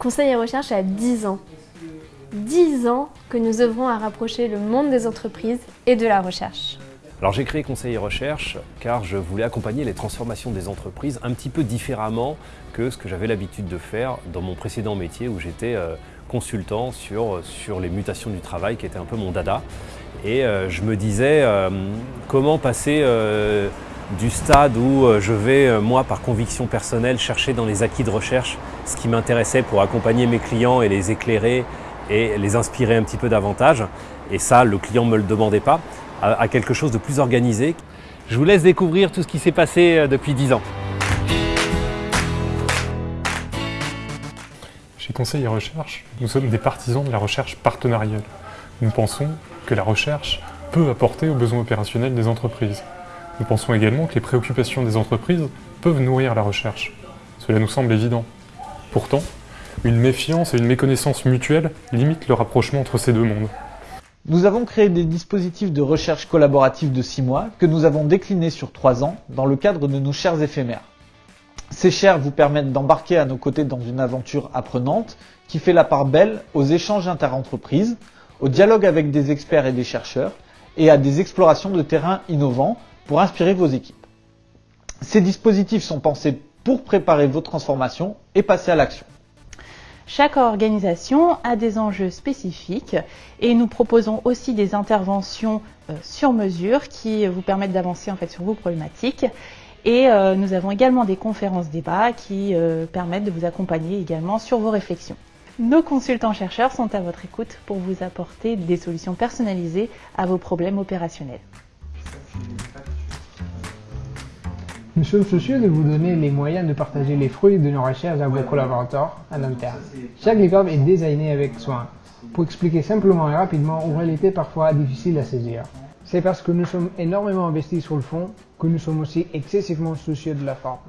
Conseil et Recherche a 10 ans. 10 ans que nous œuvrons à rapprocher le monde des entreprises et de la recherche. Alors j'ai créé Conseil et Recherche car je voulais accompagner les transformations des entreprises un petit peu différemment que ce que j'avais l'habitude de faire dans mon précédent métier où j'étais euh, consultant sur, sur les mutations du travail qui était un peu mon dada. Et euh, je me disais euh, comment passer du stade où euh, je vais, euh, moi, par conviction personnelle, chercher dans les acquis de recherche ce qui m'intéressait pour accompagner mes clients et les éclairer et les inspirer un petit peu davantage. Et ça, le client ne me le demandait pas, à quelque chose de plus organisé. Je vous laisse découvrir tout ce qui s'est passé euh, depuis 10 ans. Chez Conseil et Recherche, nous sommes des partisans de la recherche partenariale. Nous pensons que la recherche peut apporter aux besoins opérationnels des entreprises. Nous pensons également que les préoccupations des entreprises peuvent nourrir la recherche. Cela nous semble évident. Pourtant, une méfiance et une méconnaissance mutuelle limitent le rapprochement entre ces deux mondes. Nous avons créé des dispositifs de recherche collaborative de 6 mois que nous avons déclinés sur 3 ans dans le cadre de nos chers éphémères. Ces chers vous permettent d'embarquer à nos côtés dans une aventure apprenante qui fait la part belle aux échanges interentreprises, au dialogue avec des experts et des chercheurs et à des explorations de terrains innovants pour inspirer vos équipes. Ces dispositifs sont pensés pour préparer vos transformations et passer à l'action. Chaque organisation a des enjeux spécifiques et nous proposons aussi des interventions euh, sur mesure qui vous permettent d'avancer sur vos problématiques. Et euh, nous avons également des conférences débats qui euh, permettent de vous accompagner également sur vos réflexions. Nos consultants chercheurs sont à votre écoute pour vous apporter des solutions personnalisées à vos problèmes opérationnels. Nous sommes soucieux de vous donner les moyens de partager les fruits de nos recherches à vos collaborateurs à interne. Chaque licorne est designé avec soin, pour expliquer simplement et rapidement une réalité parfois difficile à saisir. C'est parce que nous sommes énormément investis sur le fond que nous sommes aussi excessivement soucieux de la forme.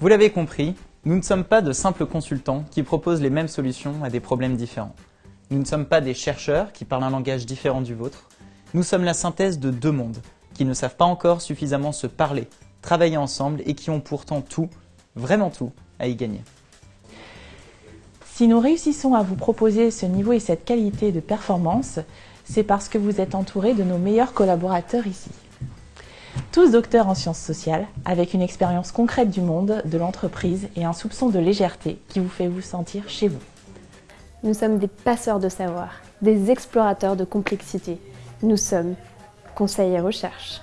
Vous l'avez compris, nous ne sommes pas de simples consultants qui proposent les mêmes solutions à des problèmes différents. Nous ne sommes pas des chercheurs qui parlent un langage différent du vôtre. Nous sommes la synthèse de deux mondes, qui ne savent pas encore suffisamment se parler, travailler ensemble et qui ont pourtant tout, vraiment tout, à y gagner. Si nous réussissons à vous proposer ce niveau et cette qualité de performance, c'est parce que vous êtes entouré de nos meilleurs collaborateurs ici. Tous docteurs en sciences sociales, avec une expérience concrète du monde, de l'entreprise et un soupçon de légèreté qui vous fait vous sentir chez vous. Nous sommes des passeurs de savoir, des explorateurs de complexité. Nous sommes conseil et recherche.